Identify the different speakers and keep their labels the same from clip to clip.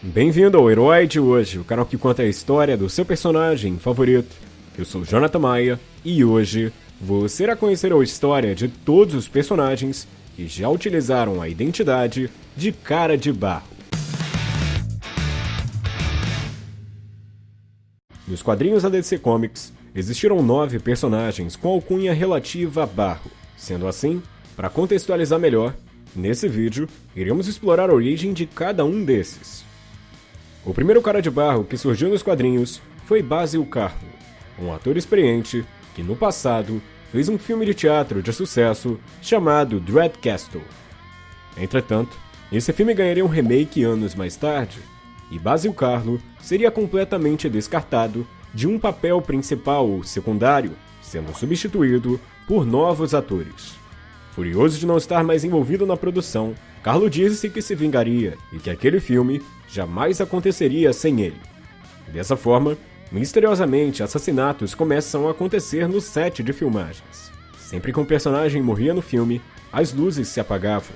Speaker 1: Bem-vindo ao Herói de hoje, o canal que conta a história do seu personagem favorito. Eu sou Jonathan Maia e hoje você irá conhecer a história de todos os personagens que já utilizaram a identidade de Cara de Barro. Nos quadrinhos da DC Comics, existiram nove personagens com alcunha relativa a Barro. Sendo assim, para contextualizar melhor, nesse vídeo iremos explorar a origem de cada um desses. O primeiro cara de barro que surgiu nos quadrinhos foi Basil Carlo, um ator experiente que no passado fez um filme de teatro de sucesso chamado Dread Castle. Entretanto, esse filme ganharia um remake anos mais tarde, e Basil Carlo seria completamente descartado de um papel principal ou secundário, sendo substituído por novos atores. Furioso de não estar mais envolvido na produção, Carlo disse que se vingaria e que aquele filme jamais aconteceria sem ele. Dessa forma, misteriosamente assassinatos começam a acontecer no set de filmagens. Sempre que um personagem morria no filme, as luzes se apagavam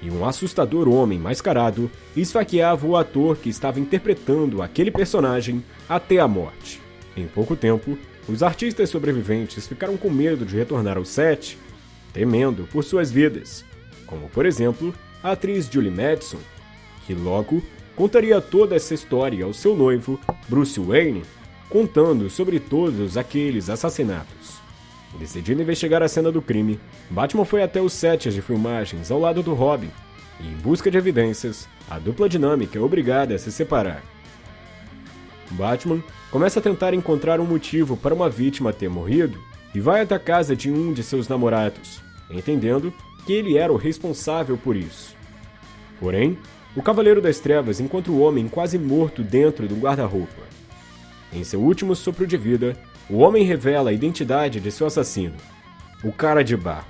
Speaker 1: e um assustador homem mascarado esfaqueava o ator que estava interpretando aquele personagem até a morte. Em pouco tempo, os artistas sobreviventes ficaram com medo de retornar ao set, temendo por suas vidas, como por exemplo a atriz Julie Madison, que logo contaria toda essa história ao seu noivo, Bruce Wayne, contando sobre todos aqueles assassinatos. Decidindo investigar a cena do crime, Batman foi até os sets de filmagens ao lado do Robin, e em busca de evidências, a dupla dinâmica é obrigada a se separar. Batman começa a tentar encontrar um motivo para uma vítima ter morrido e vai até a casa de um de seus namorados, entendendo que ele era o responsável por isso. Porém, o Cavaleiro das Trevas encontra o homem quase morto dentro do guarda-roupa. Em seu último sopro de vida, o homem revela a identidade de seu assassino, o Cara de Barro.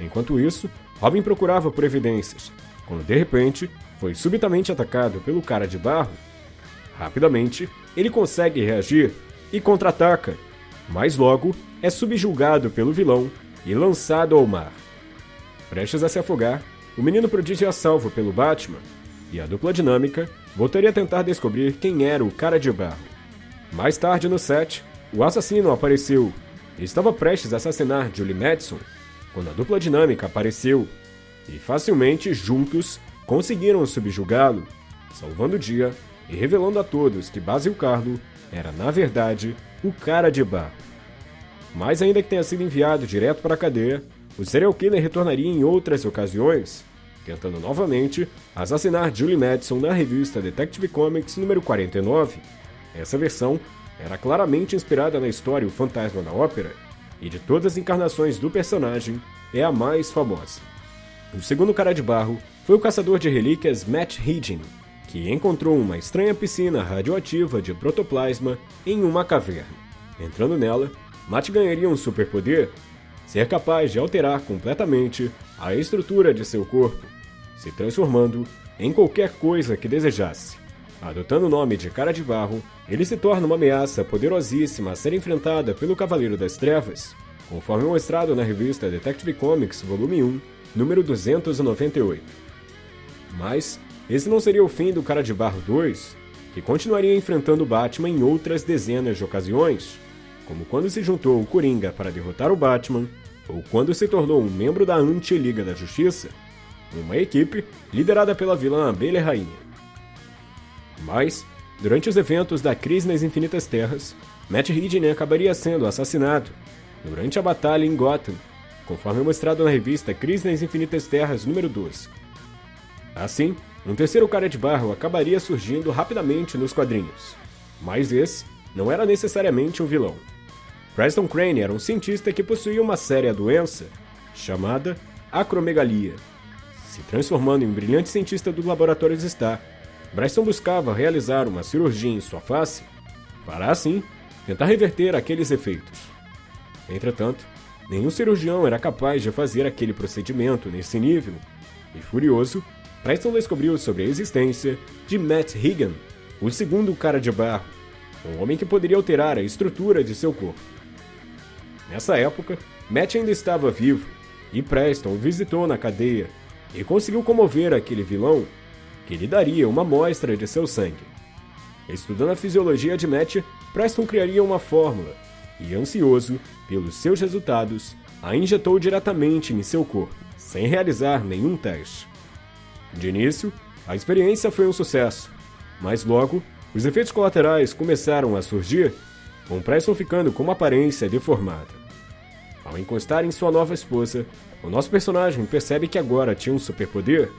Speaker 1: Enquanto isso, Robin procurava por evidências, quando de repente foi subitamente atacado pelo Cara de Barro. Rapidamente, ele consegue reagir e contra-ataca, mas logo é subjugado pelo vilão e lançado ao mar. Prestes a se afogar, o menino prodígio é salvo pelo Batman, e a dupla dinâmica voltaria a tentar descobrir quem era o Cara de Barro. Mais tarde no set, o assassino apareceu e estava prestes a assassinar Julie Madison quando a dupla dinâmica apareceu e facilmente juntos conseguiram subjugá-lo, salvando o dia e revelando a todos que Basil Carlo era na verdade o cara de barro. Mas ainda que tenha sido enviado direto para a cadeia, o serial killer retornaria em outras ocasiões, tentando novamente assassinar Julie Madison na revista Detective Comics número 49. Essa versão era claramente inspirada na história O Fantasma da Ópera, e de todas as encarnações do personagem, é a mais famosa. O segundo cara de barro foi o caçador de relíquias Matt Higgin, que encontrou uma estranha piscina radioativa de protoplasma em uma caverna. Entrando nela, Matt ganharia um superpoder, ser capaz de alterar completamente a estrutura de seu corpo, se transformando em qualquer coisa que desejasse. Adotando o nome de Cara de Barro, ele se torna uma ameaça poderosíssima a ser enfrentada pelo Cavaleiro das Trevas, conforme mostrado na revista Detective Comics Volume 1, número 298. Mas esse não seria o fim do Cara de Barro 2, que continuaria enfrentando Batman em outras dezenas de ocasiões, como quando se juntou o Coringa para derrotar o Batman, ou quando se tornou um membro da Anti-Liga da Justiça, uma equipe liderada pela vilã Abelha Rainha. Mas, durante os eventos da Crise nas Infinitas Terras, Matt Hidden acabaria sendo assassinado durante a batalha em Gotham, conforme mostrado na revista Crise nas Infinitas Terras número 12. Assim, um terceiro cara de barro acabaria surgindo rapidamente nos quadrinhos, mas esse não era necessariamente um vilão. Preston Crane era um cientista que possuía uma séria doença chamada acromegalia, se transformando em um brilhante cientista do laboratório Star Bryson buscava realizar uma cirurgia em sua face para, assim, tentar reverter aqueles efeitos. Entretanto, nenhum cirurgião era capaz de fazer aquele procedimento nesse nível, e furioso, Bryson descobriu sobre a existência de Matt Higan, o segundo cara de barro, um homem que poderia alterar a estrutura de seu corpo. Nessa época, Matt ainda estava vivo, e Preston o visitou na cadeia e conseguiu comover aquele vilão que lhe daria uma amostra de seu sangue. Estudando a fisiologia de Matt, Preston criaria uma fórmula e, ansioso pelos seus resultados, a injetou diretamente em seu corpo, sem realizar nenhum teste. De início, a experiência foi um sucesso, mas logo os efeitos colaterais começaram a surgir, com Preston ficando com uma aparência deformada. Ao encostar em sua nova esposa, o nosso personagem percebe que agora tinha um superpoder.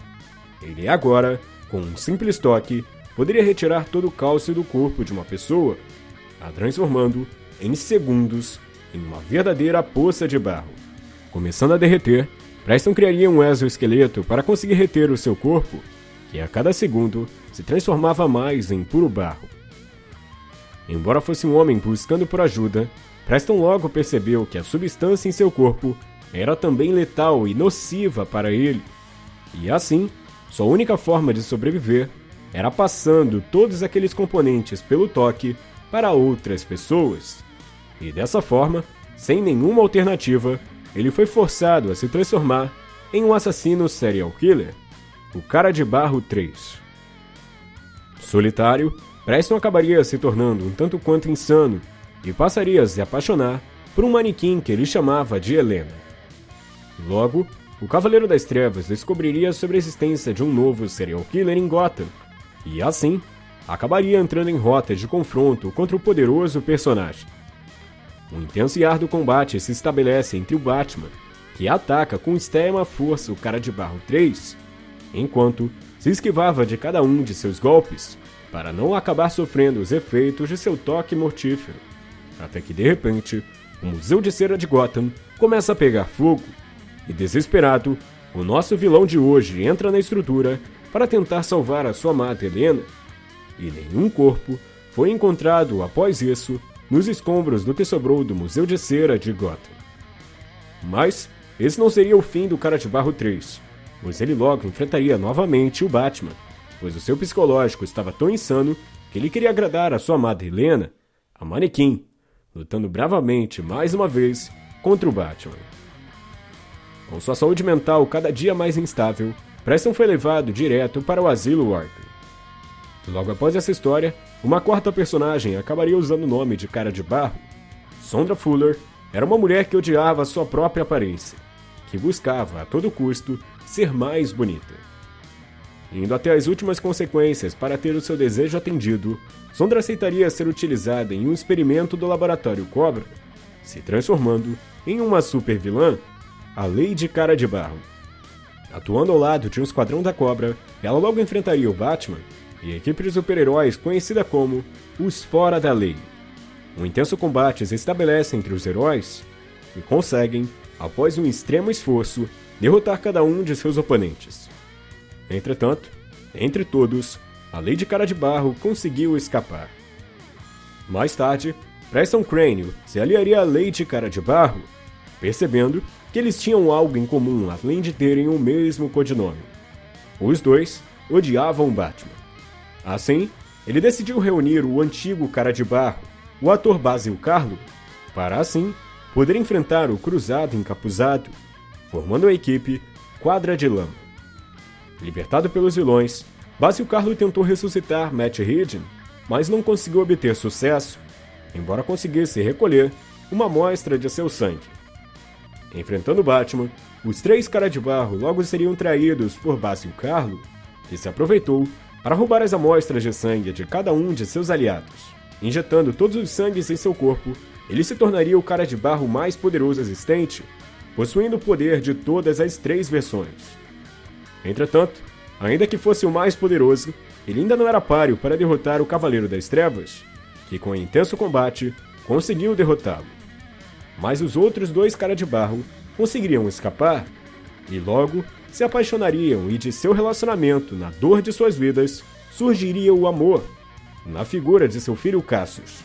Speaker 1: Ele agora, com um simples toque, poderia retirar todo o cálcio do corpo de uma pessoa, a transformando, em segundos, em uma verdadeira poça de barro. Começando a derreter, Preston criaria um exoesqueleto para conseguir reter o seu corpo, que a cada segundo se transformava mais em puro barro. Embora fosse um homem buscando por ajuda, Preston logo percebeu que a substância em seu corpo era também letal e nociva para ele. E assim, sua única forma de sobreviver era passando todos aqueles componentes pelo toque para outras pessoas. E dessa forma, sem nenhuma alternativa, ele foi forçado a se transformar em um assassino serial killer, o Cara de Barro 3. Solitário, Preston acabaria se tornando um tanto quanto insano e passaria a se apaixonar por um manequim que ele chamava de Helena. Logo, o Cavaleiro das Trevas descobriria sobre a existência de um novo serial killer em Gotham, e assim, acabaria entrando em rota de confronto contra o poderoso personagem. Um intenso e árduo combate se estabelece entre o Batman, que ataca com extrema força o Cara de Barro 3, enquanto se esquivava de cada um de seus golpes, para não acabar sofrendo os efeitos de seu toque mortífero. Até que de repente, o Museu de Cera de Gotham começa a pegar fogo, e desesperado, o nosso vilão de hoje entra na estrutura para tentar salvar a sua amada Helena, e nenhum corpo foi encontrado após isso nos escombros do que sobrou do Museu de Cera de Gotham. Mas esse não seria o fim do Cara de Barro 3, pois ele logo enfrentaria novamente o Batman, pois o seu psicológico estava tão insano que ele queria agradar a sua amada Helena, a manequim, lutando bravamente mais uma vez contra o Batman. Com sua saúde mental cada dia mais instável, Preston foi levado direto para o asilo Arkham. Logo após essa história, uma quarta personagem acabaria usando o nome de Cara de Barro. Sondra Fuller era uma mulher que odiava sua própria aparência, que buscava a todo custo ser mais bonita. Indo até as últimas consequências para ter o seu desejo atendido, Sondra aceitaria ser utilizada em um experimento do laboratório Cobra, se transformando em uma super vilã, a Lady Cara de Barro. Atuando ao lado de um esquadrão da Cobra, ela logo enfrentaria o Batman e a equipe de super-heróis conhecida como os Fora da Lei. Um intenso combate se estabelece entre os heróis e conseguem, após um extremo esforço, derrotar cada um de seus oponentes. Entretanto, entre todos, a Lady Cara de Barro conseguiu escapar. Mais tarde, Preston Crânio se aliaria à Lady Cara de Barro, percebendo que eles tinham algo em comum além de terem o mesmo codinome. Os dois odiavam Batman. Assim, ele decidiu reunir o antigo Cara de Barro, o ator Basil Carlo, para assim poder enfrentar o Cruzado Encapuzado, formando a equipe Quadra de Lama. Libertado pelos vilões, Basil Carlo tentou ressuscitar Matt Reed, mas não conseguiu obter sucesso, embora conseguisse recolher uma amostra de seu sangue. Enfrentando Batman, os três Cara de Barro logo seriam traídos por Basil Carlo, que se aproveitou para roubar as amostras de sangue de cada um de seus aliados. Injetando todos os sangues em seu corpo, ele se tornaria o Cara de Barro mais poderoso existente, possuindo o poder de todas as três versões. Entretanto, ainda que fosse o mais poderoso, ele ainda não era páreo para derrotar o Cavaleiro das Trevas, que com intenso combate conseguiu derrotá-lo mas os outros dois cara de barro conseguiriam escapar e logo se apaixonariam e de seu relacionamento, na dor de suas vidas, surgiria o amor, na figura de seu filho Cassius.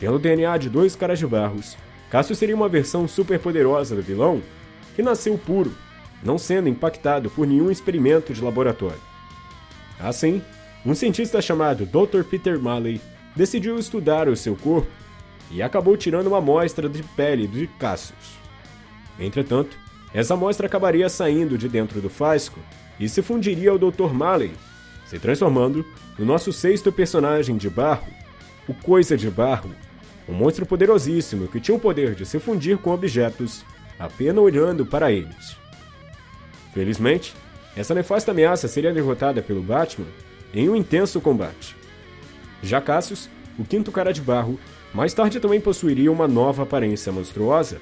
Speaker 1: Pelo DNA de dois caras de barros, Cassius seria uma versão super poderosa do vilão que nasceu puro, não sendo impactado por nenhum experimento de laboratório. Assim, um cientista chamado Dr. Peter Malley decidiu estudar o seu corpo e acabou tirando uma amostra de pele de Cassius. Entretanto, essa amostra acabaria saindo de dentro do fasco e se fundiria ao Dr. Malley, se transformando no nosso sexto personagem de barro, o Coisa de Barro, um monstro poderosíssimo que tinha o poder de se fundir com objetos apenas olhando para eles. Felizmente, essa nefasta ameaça seria derrotada pelo Batman em um intenso combate. Já Cassius, o quinto cara de barro, mais tarde também possuiria uma nova aparência monstruosa,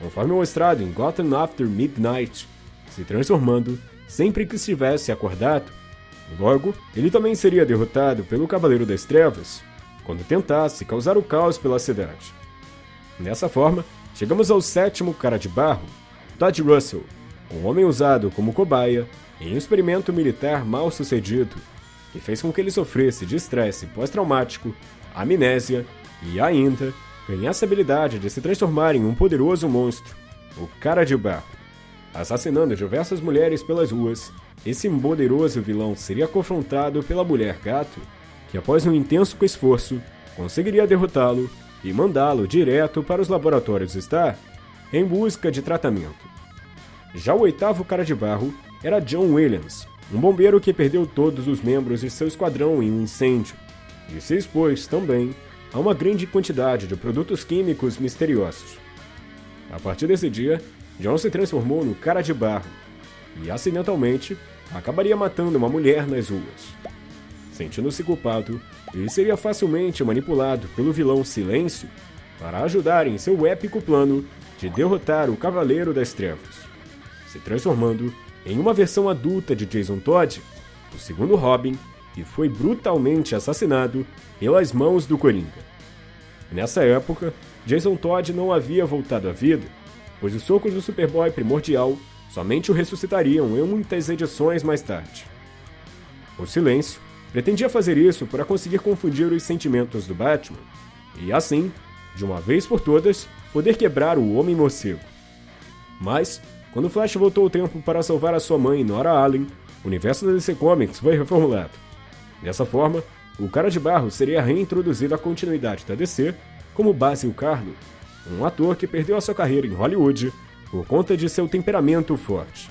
Speaker 1: conforme mostrado em Gotham After Midnight, se transformando sempre que estivesse acordado. Logo, ele também seria derrotado pelo Cavaleiro das Trevas, quando tentasse causar o caos pela cidade. Dessa forma, chegamos ao sétimo cara de barro, Todd Russell, um homem usado como cobaia em um experimento militar mal sucedido, que fez com que ele sofresse de estresse pós-traumático, amnésia e ainda ganhasse a habilidade de se transformar em um poderoso monstro, o Cara de Barro. Assassinando diversas mulheres pelas ruas, esse poderoso vilão seria confrontado pela Mulher Gato, que após um intenso esforço, conseguiria derrotá-lo e mandá-lo direto para os laboratórios Star em busca de tratamento. Já o oitavo cara de barro era John Williams, um bombeiro que perdeu todos os membros de seu esquadrão em um incêndio, e se expôs também a uma grande quantidade de produtos químicos misteriosos. A partir desse dia, John se transformou no cara de barro e, acidentalmente, acabaria matando uma mulher nas ruas. Sentindo-se culpado, ele seria facilmente manipulado pelo vilão Silêncio para ajudar em seu épico plano de derrotar o Cavaleiro das Trevas, se transformando em uma versão adulta de Jason Todd, o segundo Robin, que foi brutalmente assassinado pelas mãos do Coringa. Nessa época, Jason Todd não havia voltado à vida, pois os socos do Superboy primordial somente o ressuscitariam em muitas edições mais tarde. O Silêncio pretendia fazer isso para conseguir confundir os sentimentos do Batman e, assim, de uma vez por todas, poder quebrar o Homem-Morcego. Mas, quando Flash voltou o tempo para salvar a sua mãe, Nora Allen, o universo da DC Comics foi reformulado. Dessa forma, o Cara de Barro seria reintroduzido à continuidade da DC como Basil Carlo, um ator que perdeu a sua carreira em Hollywood por conta de seu temperamento forte.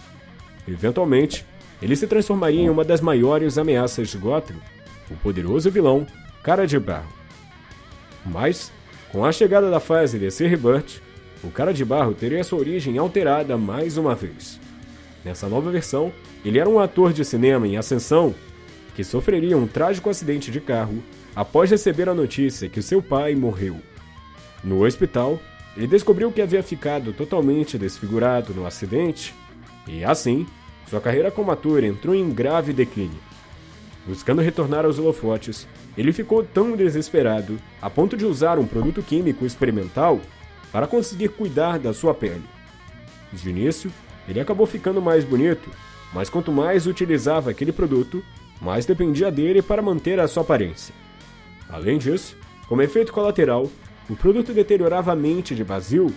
Speaker 1: Eventualmente, ele se transformaria em uma das maiores ameaças de Gotham, o poderoso vilão Cara de Barro. Mas, com a chegada da fase DC Rebirth, o Cara de Barro teria sua origem alterada mais uma vez. Nessa nova versão, ele era um ator de cinema em ascensão que sofreria um trágico acidente de carro após receber a notícia que seu pai morreu. No hospital, ele descobriu que havia ficado totalmente desfigurado no acidente e, assim, sua carreira como ator entrou em grave declínio. Buscando retornar aos holofotes, ele ficou tão desesperado a ponto de usar um produto químico experimental para conseguir cuidar da sua pele. De início, ele acabou ficando mais bonito, mas quanto mais utilizava aquele produto, mais dependia dele para manter a sua aparência. Além disso, como efeito colateral, o produto deteriorava a mente de Basil,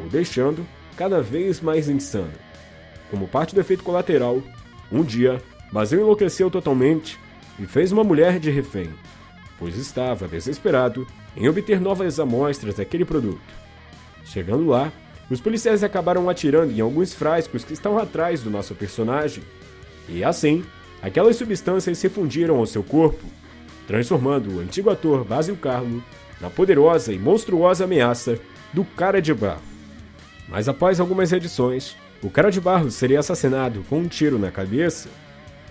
Speaker 1: o deixando cada vez mais insano. Como parte do efeito colateral, um dia, Basil enlouqueceu totalmente e fez uma mulher de refém, pois estava desesperado em obter novas amostras daquele produto. Chegando lá, os policiais acabaram atirando em alguns frascos que estavam atrás do nosso personagem, e assim, aquelas substâncias se fundiram ao seu corpo, transformando o antigo ator Basil Carlo na poderosa e monstruosa ameaça do Cara de Barro. Mas após algumas edições, o Cara de Barro seria assassinado com um tiro na cabeça,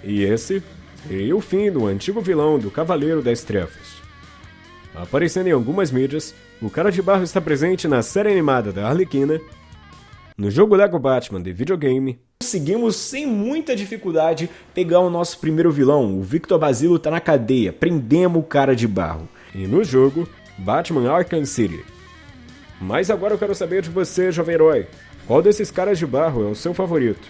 Speaker 1: e esse seria o fim do antigo vilão do Cavaleiro das Trevas. Aparecendo em algumas mídias, o Cara de Barro está presente na série animada da Arlequina, no jogo Lego Batman de videogame. Conseguimos sem muita dificuldade pegar o nosso primeiro vilão, o Victor Basilo tá na cadeia, prendemos o Cara de Barro. E no jogo, Batman Arkham City. Mas agora eu quero saber de você, jovem herói. Qual desses caras de barro é o seu favorito?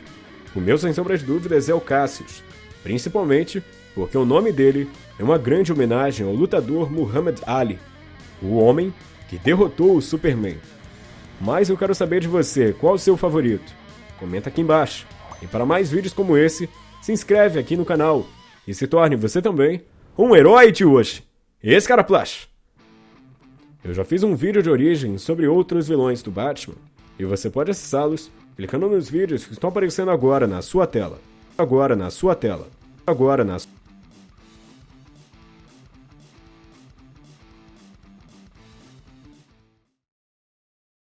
Speaker 1: O meu, sem sombra de dúvidas, é o Cassius. Principalmente porque o nome dele é uma grande homenagem ao lutador Muhammad Ali, o homem que derrotou o Superman. Mas eu quero saber de você, qual o seu favorito? Comenta aqui embaixo. E para mais vídeos como esse, se inscreve aqui no canal e se torne você também um herói de hoje. Esse cara Plash. Eu já fiz um vídeo de origem sobre outros vilões do Batman, e você pode acessá-los clicando nos vídeos que estão aparecendo agora na sua tela. Agora na sua tela. Agora na sua